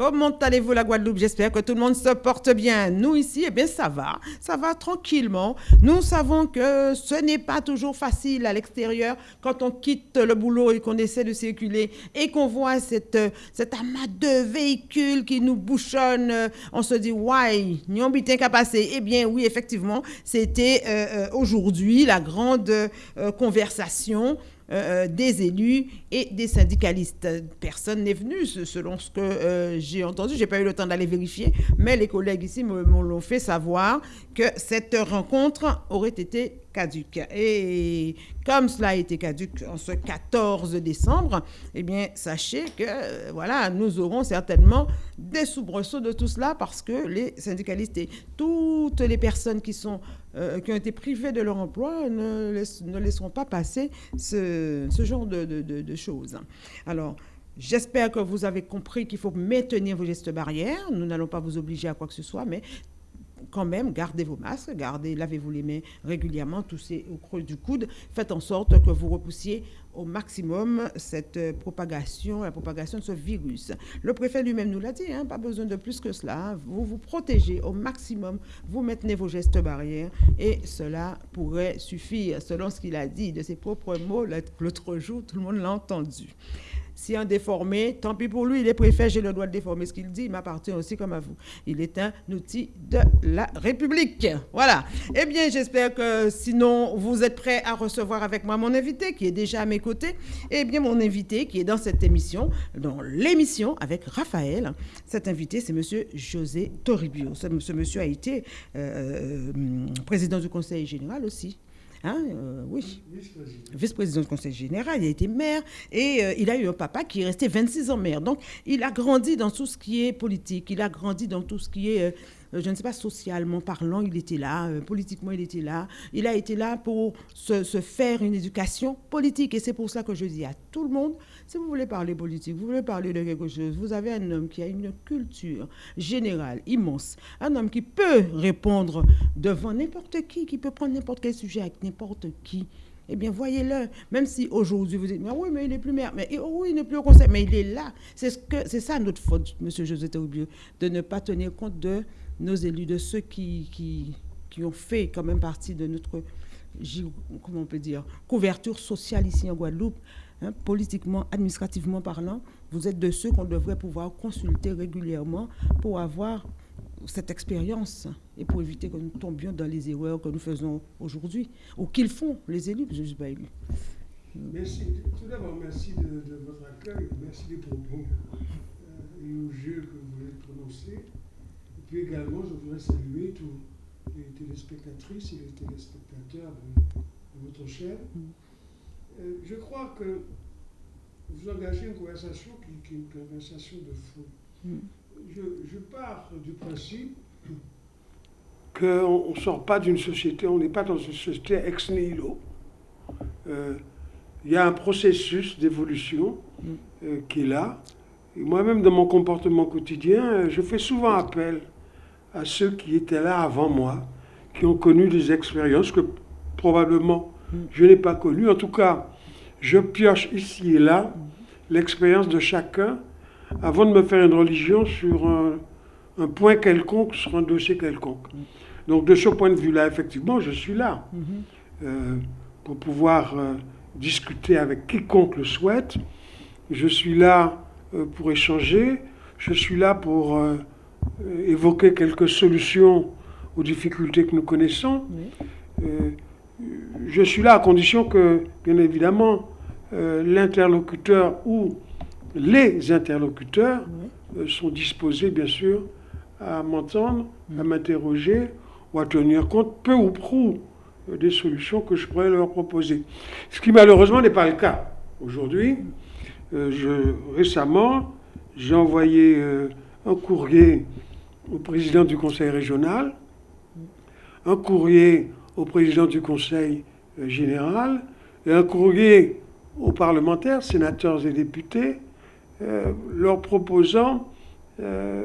Comment allez-vous la Guadeloupe? J'espère que tout le monde se porte bien. Nous ici, eh bien ça va, ça va tranquillement. Nous savons que ce n'est pas toujours facile à l'extérieur quand on quitte le boulot et qu'on essaie de circuler et qu'on voit cette, cet amas de véhicules qui nous bouchonnent. On se dit, ouais, n'y a qu'à passer. Eh bien oui, effectivement, c'était euh, euh, aujourd'hui la grande euh, conversation euh, euh, des élus et des syndicalistes. Personne n'est venu, selon ce que euh, j'ai entendu. Je n'ai pas eu le temps d'aller vérifier, mais les collègues ici me, l'ont fait savoir que cette rencontre aurait été caduque. Et comme cela a été caduque en ce 14 décembre, eh bien, sachez que voilà, nous aurons certainement des soubresauts de tout cela parce que les syndicalistes et toutes les personnes qui sont euh, qui ont été privés de leur emploi ne, ne laisseront pas passer ce, ce genre de, de, de, choses. Alors, J'espère que vous avez compris qu'il faut maintenir vos gestes barrières. Nous n'allons pas vous obliger à quoi que ce soit, mais quand même, gardez vos masques, gardez, lavez-vous les mains régulièrement, toussez au creux du coude. Faites en sorte que vous repoussiez au maximum cette euh, propagation, la propagation de ce virus. Le préfet lui-même nous l'a dit, hein, pas besoin de plus que cela. Vous vous protégez au maximum, vous maintenez vos gestes barrières et cela pourrait suffire, selon ce qu'il a dit de ses propres mots l'autre jour, tout le monde l'a entendu. Si un déformé, tant pis pour lui, il est préfet, j'ai le droit de déformer ce qu'il dit, il m'appartient aussi comme à vous. Il est un outil de la République. Voilà. Eh bien, j'espère que sinon, vous êtes prêts à recevoir avec moi mon invité qui est déjà à mes côtés. Eh bien, mon invité qui est dans cette émission, dans l'émission avec Raphaël. Cet invité, c'est monsieur José Toribio. Ce, monsieur a été euh, euh, président du Conseil général aussi. Hein, euh, oui. Vice-président du conseil général, il a été maire et euh, il a eu un papa qui est resté 26 ans maire. Donc, il a grandi dans tout ce qui est politique, il a grandi dans tout ce qui est, euh, je ne sais pas, socialement parlant, il était là, politiquement, il était là. Il a été là pour se, faire une éducation politique et c'est pour ça que je dis à tout le monde, si vous voulez parler politique, vous voulez parler de quelque chose, vous avez un homme qui a une culture générale immense, un homme qui peut répondre devant n'importe qui, qui peut prendre n'importe quel sujet avec n'importe qui. Eh bien, voyez-le. Même si aujourd'hui vous dites, mais oui, mais il n'est plus maire, mais oui, il n'est plus au conseil, mais il est là. C'est ce ça notre faute, Monsieur José Taubio, de ne pas tenir compte de nos élus, de ceux qui, qui, qui ont fait quand même partie de notre, comment on peut dire, couverture sociale ici en Guadeloupe. Hein, politiquement, administrativement parlant, vous êtes de ceux qu'on devrait pouvoir consulter régulièrement pour avoir cette expérience et pour éviter que nous tombions dans les erreurs que nous faisons aujourd'hui ou qu'ils font les élus, je ne suis pas élu. Merci. Tout d'abord, merci de, votre accueil, merci des propos euh, élogieux que vous avez prononcés. Et puis également, je voudrais saluer tous les téléspectatrices et les téléspectateurs de, votre chaîne. Mm. Euh, je crois que vous engagez une conversation qui, est une conversation de fond. Hmm. Je, pars du principe qu'on ne sort pas d'une société, on n'est pas dans une société ex nihilo. Euh, il y a un processus d'évolution hmm. euh, qui est là. moi-même, dans mon comportement quotidien, je fais souvent appel à ceux qui étaient là avant moi, qui ont connu des expériences que probablement je n'ai pas connu. En tout cas, je pioche ici et là l'expérience de chacun avant de me faire une religion sur un, point quelconque, sur un dossier quelconque. Donc de ce point de vue-là, effectivement, je suis là euh, pour pouvoir euh, discuter avec quiconque le souhaite. Je suis là euh, pour échanger. Je suis là pour évoquer quelques solutions aux difficultés que nous connaissons. Je suis là à condition que, bien évidemment, euh, l'interlocuteur ou les interlocuteurs euh, sont disposés, bien sûr, à m'entendre, à m'interroger ou à tenir compte peu ou prou euh, des solutions que je pourrais leur proposer. Ce qui malheureusement n'est pas le cas. Aujourd'hui, récemment, j'ai envoyé un courrier au président du conseil régional, un courrier au président du Conseil euh, général et un courrier aux parlementaires, sénateurs et députés, euh, leur proposant, euh,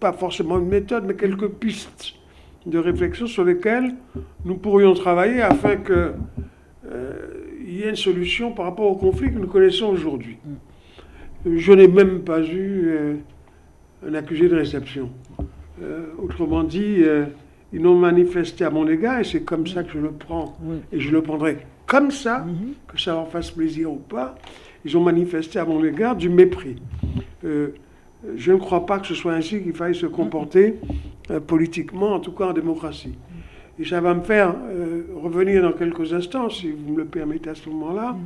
pas forcément une méthode, mais quelques pistes de réflexion sur lesquelles nous pourrions travailler afin qu'il y ait une solution par rapport au conflit que nous connaissons aujourd'hui. Je n'ai même pas eu un accusé de réception. Euh, autrement dit, euh, ils n'ont manifesté à mon égard, et c'est comme ça que je le prends, et je le prendrai comme ça, Mhm. que ça leur fasse plaisir ou pas, ils ont manifesté à mon égard du mépris. Euh, je ne crois pas que ce soit ainsi qu'il faille se comporter politiquement, en tout cas en démocratie. Et ça va me faire revenir dans quelques instants, si vous me le permettez à ce moment-là,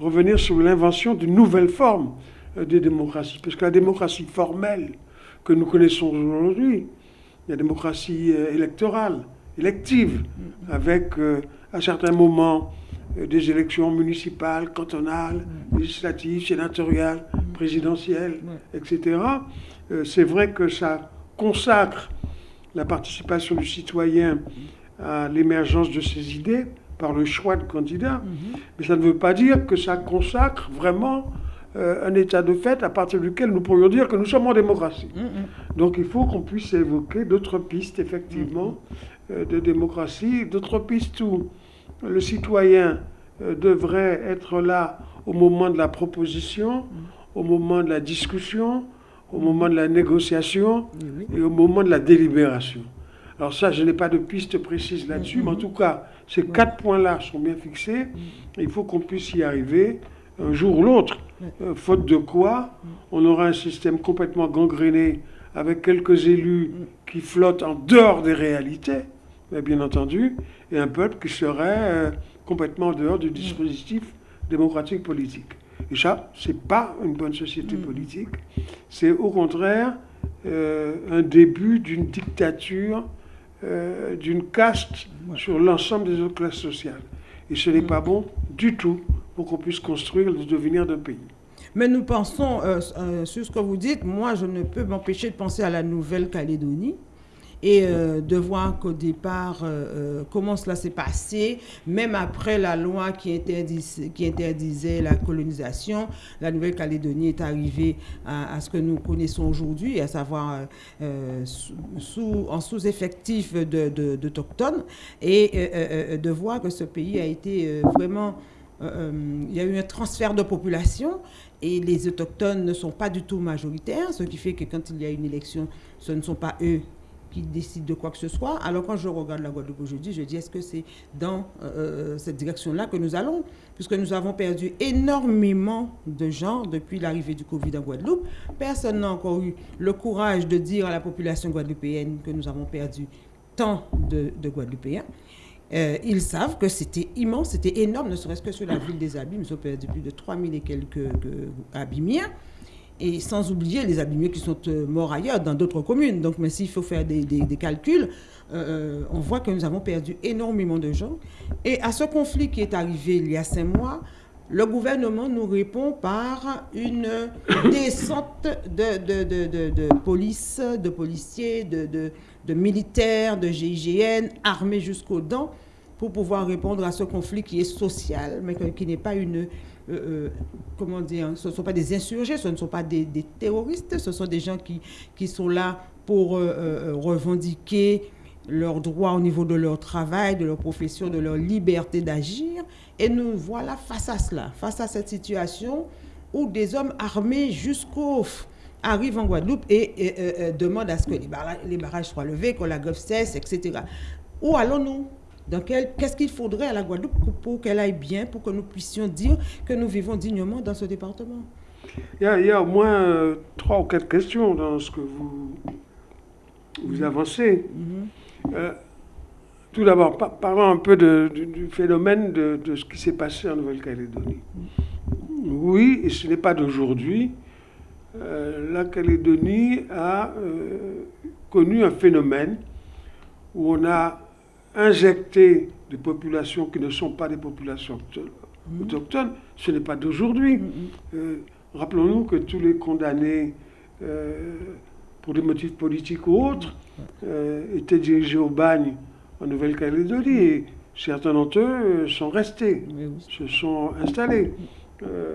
revenir sur l'invention d'une nouvelle forme de démocratie. Parce que la démocratie formelle que nous connaissons aujourd'hui, la démocratie euh, électorale, élective, avec euh, à certains moments euh, des élections municipales, cantonales, législatives, sénatoriales, présidentielles, etc. Euh, C'est vrai que ça consacre la participation du citoyen à l'émergence de ses idées par le choix de candidats, mais ça ne veut pas dire que ça consacre vraiment euh, un état de fait à partir duquel nous pourrions dire que nous sommes en démocratie. Donc il faut qu'on puisse évoquer d'autres pistes, effectivement, euh, de démocratie, d'autres pistes où le citoyen euh, devrait être là au moment de la proposition, au moment de la discussion, au moment de la négociation et au moment de la délibération. Alors ça, je n'ai pas de piste précise là-dessus, mais en tout cas, ces quatre points-là sont bien fixés. Il faut qu'on puisse y arriver un jour ou l'autre, euh, faute de quoi on aura un système complètement gangréné avec quelques élus qui flottent en dehors des réalités, mais bien entendu, et un peuple qui serait euh, complètement en dehors du dispositif démocratique politique. Et ça, c'est pas une bonne société politique, c'est au contraire euh, un début d'une dictature, d'une caste sur l'ensemble des autres classes sociales. Et ce n'est pas bon du tout pour qu'on puisse construire le devenir d'un pays. Mais nous pensons, euh, euh, sur ce que vous dites, moi je ne peux m'empêcher de penser à la Nouvelle-Calédonie et euh, de voir qu'au départ, comment cela s'est passé, même après la loi qui, interdis- qui interdisait la colonisation, la Nouvelle-Calédonie est arrivée à, ce que nous connaissons aujourd'hui, à savoir en sous-effectif de- de- d'Autochtones, et de voir que ce pays a été vraiment... euh, euh, il y a eu un transfert de population et les autochtones ne sont pas du tout majoritaires, ce qui fait que quand il y a une élection, ce ne sont pas eux qui décident de quoi que ce soit. Alors quand je regarde la Guadeloupe aujourd'hui, je dis est-ce que c'est dans euh, cette direction-là que nous allons? Puisque nous avons perdu énormément de gens depuis l'arrivée du Covid en Guadeloupe. Personne n'a encore eu le courage de dire à la population guadeloupéenne que nous avons perdu tant de, de Guadeloupéens. Euh, ils savent que c'était immense, c'était énorme, ne serait-ce que sur la ville des Abîmes, ils ont perdu plus de 3000 et quelques que- Abîmiens. Et sans oublier les abîmés qui sont euh, morts ailleurs, dans d'autres communes. Donc, mais s'il faut faire des calculs, euh, on voit que nous avons perdu énormément de gens. Et à ce conflit qui est arrivé il y a cinq mois, le gouvernement nous répond par une descente de, de, de, police, de policiers, de, militaires, de GIGN, armés jusqu'aux dents, pour pouvoir répondre à ce conflit qui est social, mais qui n'est pas une... euh, euh, comment dire Ce ne sont pas des insurgés, ce ne sont pas des, terroristes, ce sont des gens qui, sont là pour euh, revendiquer leurs droits au niveau de leur travail, de leur profession, de leur liberté d'agir. Et nous voilà face à cela, face à cette situation où des hommes armés jusqu'au arrivent en Guadeloupe et, et, euh, demandent à ce que les barrages, les barrages soient levés, que la grève cesse, etc. Où allons-nous? Qu'est-ce qu'il faudrait à la Guadeloupe pour, pour qu'elle aille bien, pour que nous puissions dire que nous vivons dignement dans ce département? Il y a, il y a au moins euh, trois ou quatre questions dans ce que vous, vous avancez. Euh, tout d'abord, par- parlons un peu de- du, du phénomène de, de ce qui s'est passé en Nouvelle-Calédonie. Oui, et ce n'est pas d'aujourd'hui. euh, la Calédonie a euh, connu un phénomène où on a injecté des populations qui ne sont pas des populations auto- autochtones. Ce n'est pas d'aujourd'hui. Euh, Rappelons-nous que tous les condamnés pour des motifs politiques ou autres euh, étaient dirigés au bagne en Nouvelle-Calédonie et certains d'entre eux euh, sont restés, se sont installés. Euh,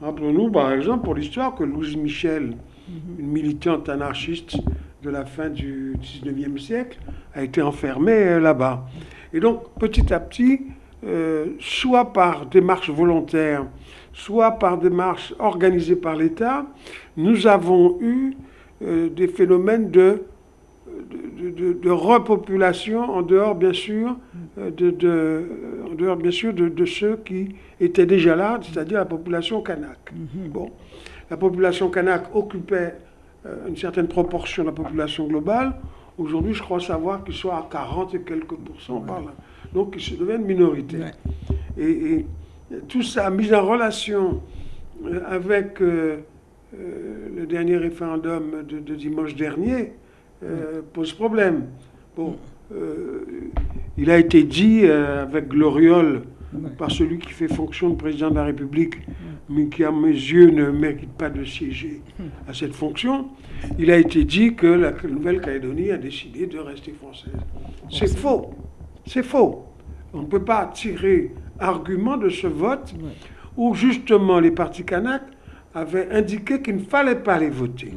Rappelons-nous par exemple pour l'histoire que Louise Michel, une militante anarchiste de la fin du 19e siècle, a été enfermée euh, là-bas. Et donc petit à petit, euh, soit par démarche volontaire, soit par démarche organisée par l'État, nous avons eu euh, des phénomènes de, de, de- de repopulation en dehors, bien sûr, euh, de, de- en dehors, bien sûr, de, de ceux qui étaient déjà là, c'est-à-dire la population kanak. Bon, la population kanak occupait euh, une certaine proportion de la population globale. Aujourd'hui, je crois savoir qu'ils sont à 40 et quelques pourcents par là. Donc, ils se deviennent minorité. Ouais. Et, et tout ça mis en relation euh, avec le dernier référendum de, de dimanche dernier euh, pose problème. Bon, euh, il a été dit euh, avec gloriole par celui qui fait fonction de président de la République, mais qui à mes yeux ne mérite pas de siéger à cette fonction, il a été dit que la Nouvelle-Calédonie a décidé de rester française. C'est faux. C'est faux. On ne peut pas tirer argument de ce vote où justement les partis Kanak avaient indiqué qu'il ne fallait pas les voter.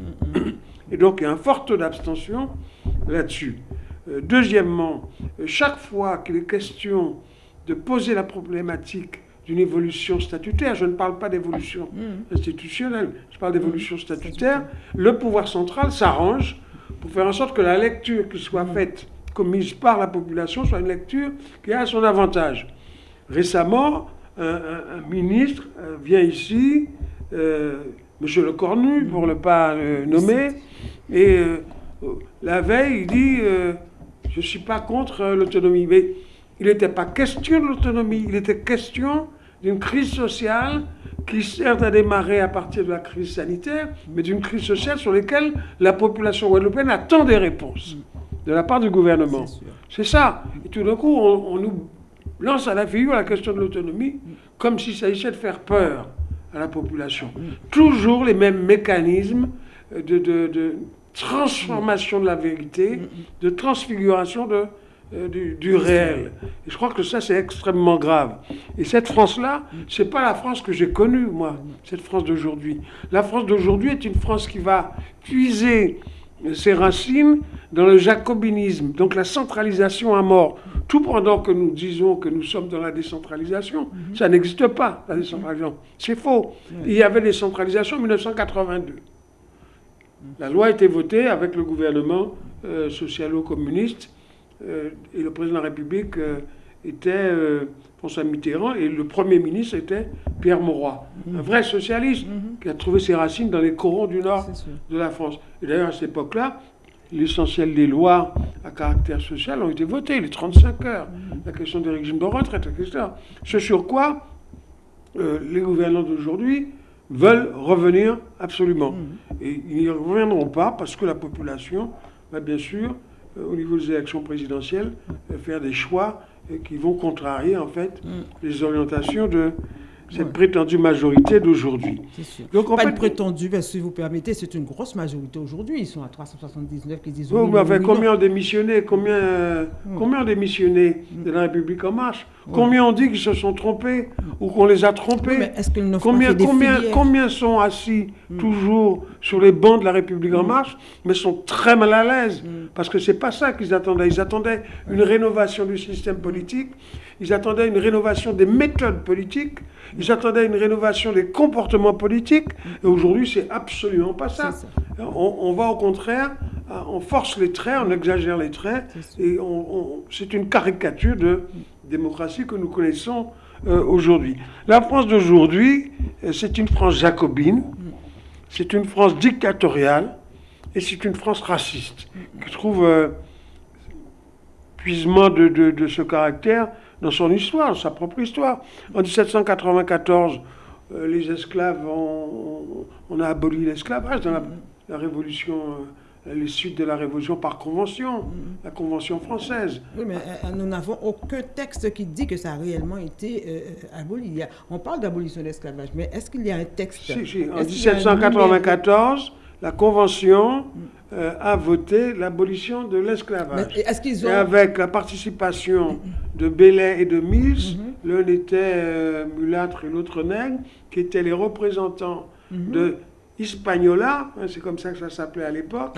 Et donc il y a un fort taux d'abstention là-dessus. Euh, deuxièmement, euh, chaque fois qu'il est question de poser la problématique d'une évolution statutaire, je ne parle pas d'évolution institutionnelle, je parle d'évolution statutaire, le pouvoir central s'arrange pour faire en sorte que la lecture qui soit faite, commise par la population, soit une lecture qui a son avantage. Récemment, un, un- un ministre euh, vient ici, Monsieur Le Cornu, pour ne pas le nommer, et euh, la veille, il dit euh, Je ne suis pas contre euh, l'autonomie. Mais il n'était pas question de l'autonomie, il était question d'une crise sociale qui certes a démarré à partir de la crise sanitaire, mais d'une crise sociale sur laquelle la population guadeloupéenne attend des réponses de la part du gouvernement. C'est ça. Et tout d'un coup, on, on nous lance à la figure la question de l'autonomie comme s'il s'agissait de faire peur à la population. Toujours les mêmes mécanismes de, de- de transformation de la vérité, de transfiguration de, euh, du, du réel. Et je crois que ça, c'est extrêmement grave. Et cette France-là, c'est pas la France que j'ai connue, moi, cette France d'aujourd'hui. La France d'aujourd'hui est une France qui va puiser ses racines dans le jacobinisme, donc la centralisation à mort. Tout pendant que nous disons que nous sommes dans la décentralisation, ça n'existe pas, la décentralisation. C'est faux. Il y avait décentralisation en 1982. La loi a été votée avec le gouvernement euh, socialo-communiste euh, et le président de la République euh, était François Mitterrand et le Premier ministre était Pierre Mauroy, un vrai socialiste qui a trouvé ses racines dans les corons du Nord de la France. Et d'ailleurs, à cette époque-là, l'essentiel des lois à caractère social ont été votées, les 35 heures, la question des régimes de retraite, etc. Ce sur quoi euh, les gouvernants d'aujourd'hui veulent revenir absolument. Et ils n'y reviendront pas parce que la population va bien sûr, euh, au niveau des élections présidentielles, euh, faire des choix qui vont contrarier en fait les orientations de cette prétendue majorité d'aujourd'hui. C'est sûr. Donc en pas fait, de prétendu, parce que si vous permettez, c'est une grosse majorité aujourd'hui. Ils sont à 379 qui disent Oui, mais oui, combien ont démissionné Combien, euh, combien ont démissionné de la République En Marche? Combien ont dit qu'ils se sont trompés ou qu'on les a trompés? Oui, mais Combien, combien, combien sont assis toujours sur les bancs de la République en marche, mais sont très mal à l'aise? Parce que c'est pas ça qu'ils attendaient. Ils attendaient une rénovation du système politique, ils attendaient une rénovation des méthodes politiques, ils attendaient une rénovation des comportements politiques, et aujourd'hui, c'est absolument pas ça. On, on va au contraire, euh, on force les traits, on exagère les traits, et c'est une caricature de démocratie que nous connaissons euh, aujourd'hui. La France d'aujourd'hui, euh, c'est une France jacobine, c'est une France dictatoriale, et c'est une France raciste, qui trouve euh, puisement de, de- de ce caractère dans son histoire, dans sa propre histoire. En 1794, euh, les esclaves, ont- on, a aboli l'esclavage dans la, la révolution, euh, les suites de la révolution par convention, la convention française. Oui, mais euh, nous n'avons aucun texte qui dit que ça a réellement été euh, euh, aboli. A- on parle d'abolition de l'esclavage, mais est-ce qu'il y a un texte? Si, si, En Est-ce qu'il y a un 1794, la convention euh, a voté l'abolition de l'esclavage. Et avec la participation de Belay et de Mills, l'un était euh, mulâtre et l'autre nègre, qui étaient les représentants de Hispaniola, hein, c'est comme ça que ça s'appelait à l'époque,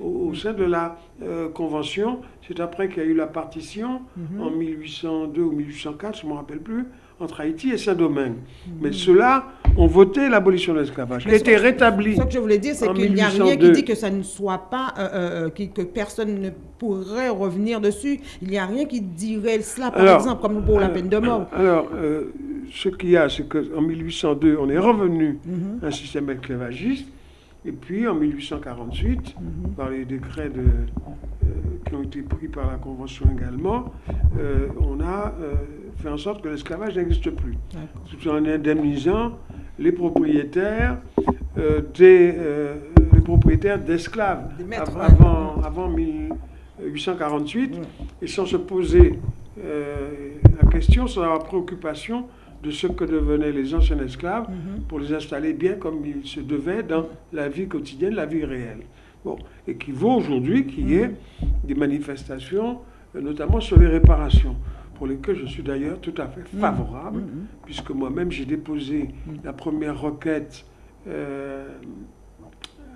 au, au sein de la euh, Convention. C'est après qu'il y a eu la partition, en 1802 ou 1804, je ne me rappelle plus, entre Haïti et Saint-Domingue. Mais ceux-là ont voté l'abolition de l'esclavage, qui a été rétabli. Ce que je voulais dire, c'est qu'il n'y a rien qui 1802. dit que ça ne soit pas, euh, euh, qui- que personne ne pourrait revenir dessus. Il n'y a rien qui dirait cela, par Alors, exemple, comme pour la peine de mort. Alors, euh, ce qu'il y a, c'est qu'en 1802, on est revenu Mhm. à un système esclavagiste. Et puis, en 1848, Mhm. par les décrets de, euh, qui ont été pris par la Convention également, euh, on a euh, fait en sorte que l'esclavage n'existe plus. Tout en indemnisant les propriétaires euh, des euh, les propriétaires d'esclaves av- avant, avant 1848 Ouais. et sans se poser euh, la question, sans avoir préoccupation de ce que devenaient les anciens esclaves Mhm. pour les installer bien comme il se devait dans la vie quotidienne, la vie réelle. Bon, et qui vaut aujourd'hui qu'il y ait des manifestations, notamment sur les réparations, pour lesquelles je suis d'ailleurs tout à fait favorable, Mhm. puisque moi-même j'ai déposé la première requête euh,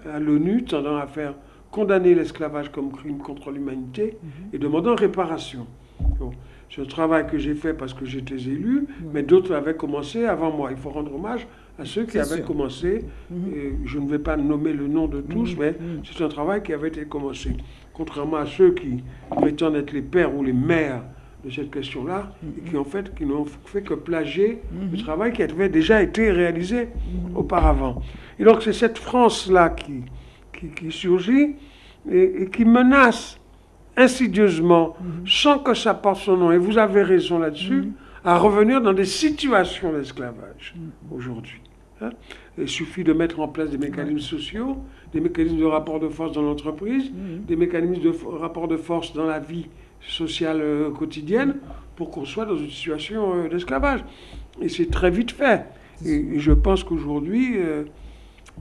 à l'ONU tendant à faire condamner l'esclavage comme crime contre l'humanité et demandant réparation. Bon, c'est un travail que j'ai fait parce que j'étais élu, mais d'autres avaient commencé avant moi. Il faut rendre hommage à ceux qui avaient sûr. commencé. Mhm. Et je ne vais pas nommer le nom de tous, Mhm. mais c'est un travail qui avait été commencé. Contrairement à ceux qui prétendent être les pères ou les mères de cette question-là, et qui en fait, qui n'ont fait que plagier le travail qui avait déjà été réalisé auparavant. Et donc c'est cette France-là qui, qui, qui surgit et, et qui menace insidieusement, sans que ça porte son nom, et vous avez raison là-dessus, à revenir dans des situations d'esclavage aujourd'hui. hein. Il suffit de mettre en place des mécanismes sociaux, des mécanismes de rapport de force dans l'entreprise, des mécanismes de rapport de force dans la vie sociale euh, quotidienne pour qu'on soit dans une situation euh, d'esclavage. Et c'est très vite fait. Et, et je pense qu'aujourd'hui, euh,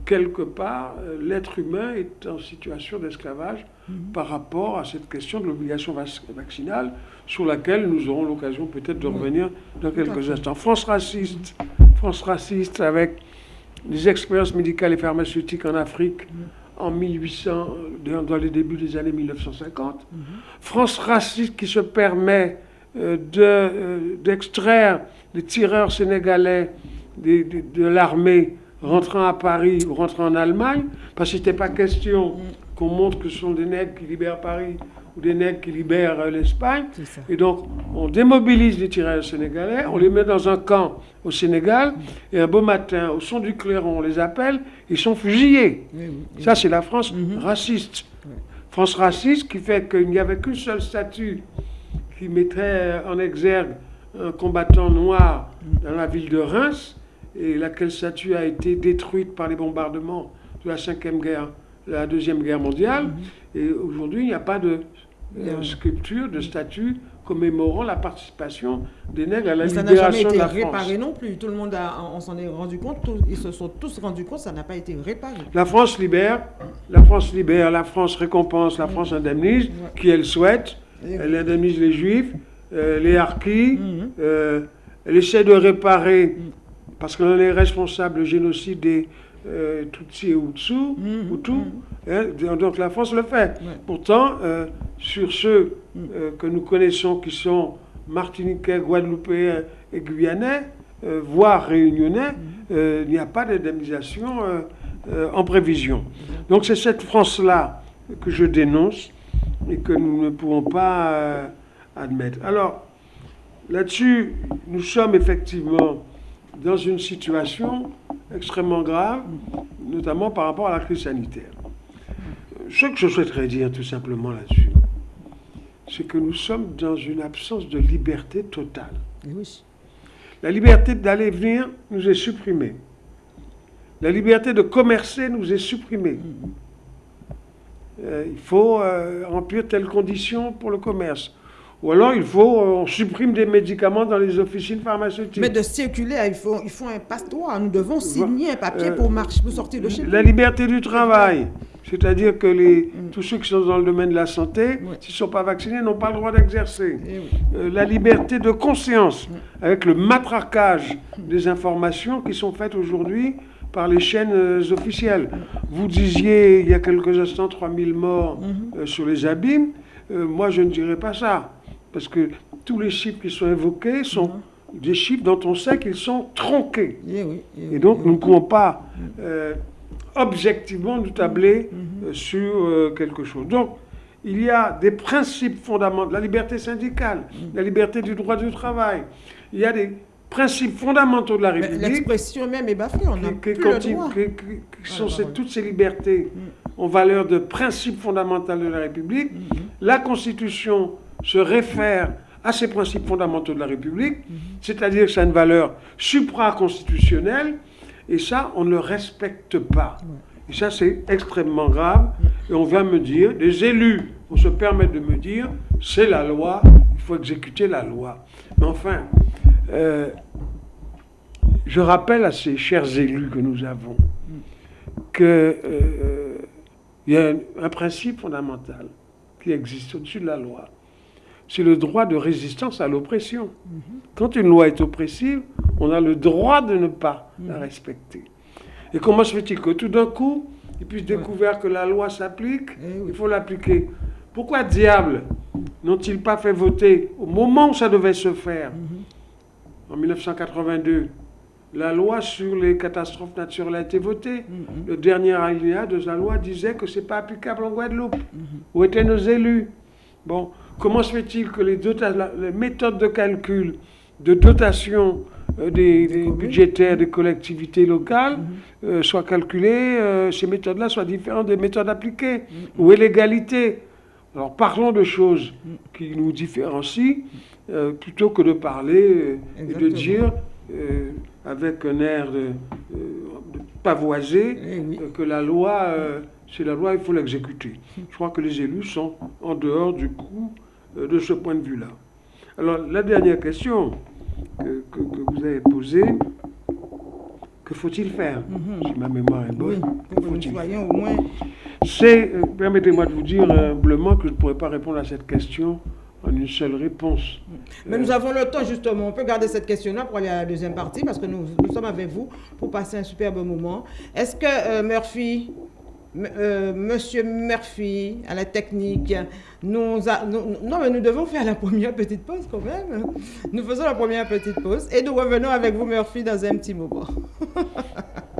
quelque part, l'être humain est en situation d'esclavage par rapport à cette question de l'obligation vac- vaccinale sur laquelle nous aurons l'occasion peut-être de revenir dans quelques instants. France raciste, France raciste avec les expériences médicales et pharmaceutiques en Afrique en 1800, dans les débuts des années 1950. France raciste qui se permet euh, de, euh, d'extraire les tireurs sénégalais des- des- de l'armée rentrant à Paris ou rentrant en Allemagne, parce que ce n'était pas question qu'on montre que ce sont des nègres qui libèrent Paris ou des nègres qui libèrent euh, l'Espagne. Et donc, on démobilise les tireurs sénégalais, on les met dans un camp au Sénégal, et un beau matin, au son du clairon, on les appelle, ils sont fusillés. Ça, c'est la France Mhm. raciste. France raciste qui fait qu'il n'y avait qu'une seule statue qui mettrait en exergue un combattant noir dans la ville de Reims, et laquelle statue a été détruite par les bombardements de la cinquième guerre, la deuxième guerre mondiale. Et aujourd'hui, il n'y a pas de euh, Non. sculpture, de statue commémorant la participation des nègres à la Mais ça n'a jamais libération de été la France. réparé non plus. Tout le monde, a, on s'en est rendu compte, tous- ils se sont tous rendus compte, ça n'a pas été réparé. La France libère, la France libère, la France récompense, la France indemnise, qui elle souhaite. Elle indemnise les Juifs, euh, les Harkis, Mhm. euh, elle essaie de réparer, parce qu'on est responsable du génocide des euh, Tutsis et Hutus, Mhm. Hutus, hein, donc la France le fait. Ouais. Pourtant, euh, sur ceux euh, que nous connaissons qui sont martiniquais, guadeloupéens et guyanais, euh, voire réunionnais, euh, il n'y a pas d'indemnisation en prévision. Donc c'est cette France-là que je dénonce et que nous ne pouvons pas admettre. Alors, là-dessus, nous sommes effectivement dans une situation extrêmement grave, notamment par rapport à la crise sanitaire. Ce que je souhaiterais dire tout simplement là-dessus, c'est que nous sommes dans une absence de liberté totale. Oui. La liberté d'aller et venir nous est supprimée. La liberté de commercer nous est supprimée. Euh, il faut euh, remplir telles conditions pour le commerce. Ou alors il faut, euh, on supprime des médicaments dans les officines pharmaceutiques. Mais de circuler, il faut, il faut un passe-droit. Nous devons signer un papier Euh, pour, marcher, pour sortir de chez nous. La liberté du travail, c'est-à-dire que les, tous ceux qui sont dans le domaine de la santé, Ouais. s'ils ne sont pas vaccinés, n'ont pas le droit d'exercer. Eh oui. Euh, la liberté de conscience, avec le matraquage des informations qui sont faites aujourd'hui par les chaînes officielles. Vous disiez il y a quelques instants 3000 morts euh, sur les abîmes. Euh, moi, je ne dirais pas ça. Parce que tous les chiffres qui sont évoqués sont des chiffres dont on sait qu'ils sont tronqués. Oui, Et donc, nous ne pouvons pas euh, objectivement nous tabler euh, sur euh, quelque chose. Donc, il y a des principes fondamentaux, la liberté syndicale, la liberté du droit du travail. Il y a des principes fondamentaux de la République L'expression même est bafouée, on n'a plus le continue- droit. qui- qui- qui sont Ouais, ces- ouais, ouais. toutes ces libertés en valeur de principes fondamentaux de la République. La Constitution se réfère à ces principes fondamentaux de la République, c'est-à-dire que ça a une valeur supra-constitutionnelle, et ça, on ne le respecte pas. Et ça, c'est extrêmement grave. Et on vient me dire, des élus, on se permet de me dire, c'est la loi, il faut exécuter la loi. Mais enfin, euh, je rappelle à ces chers élus que nous avons que euh, y a un, un principe fondamental qui existe au-dessus de la loi. C'est le droit de résistance à l'oppression. Quand une loi est oppressive, on a le droit de ne pas la respecter. Et comment se fait-il que tout d'un coup, ils puissent découvrir que la loi s'applique, Eh oui. il faut l'appliquer? Pourquoi diable n'ont-ils pas fait voter au moment où ça devait se faire? En 1982, la loi sur les catastrophes naturelles a été votée. Le dernier alinéa de la loi disait que ce n'est pas applicable en Guadeloupe. Où étaient nos élus? Bon, comment se fait-il que les, méthodes de calcul de dotation euh, des, budgétaires des collectivités locales euh, soient calculées, euh, ces méthodes-là soient différentes des méthodes appliquées Où est l'égalité? Alors parlons de choses qui nous différencient plutôt que de parler et de dire avec un air de, de pavoiser Eh oui. que la loi, c'est la loi, il faut l'exécuter. Je crois que les élus sont en dehors du coup de ce point de vue-là. Alors, la dernière question que, que- que vous avez posée, que faut-il faire Si ma mémoire est Oui, bonne, soyons au moins. C'est, euh, permettez-moi de vous dire humblement que je ne pourrais pas répondre à cette question en une seule réponse. Mais nous avons le temps justement. On peut garder cette question-là pour aller à la deuxième partie parce que nous, nous sommes avec vous pour passer un superbe moment. Est-ce que euh, Murphy, euh, Monsieur Murphy, à la technique, non mais nous devons faire la première petite pause quand même. Nous faisons la première petite pause et nous revenons avec vous Murphy dans un petit moment.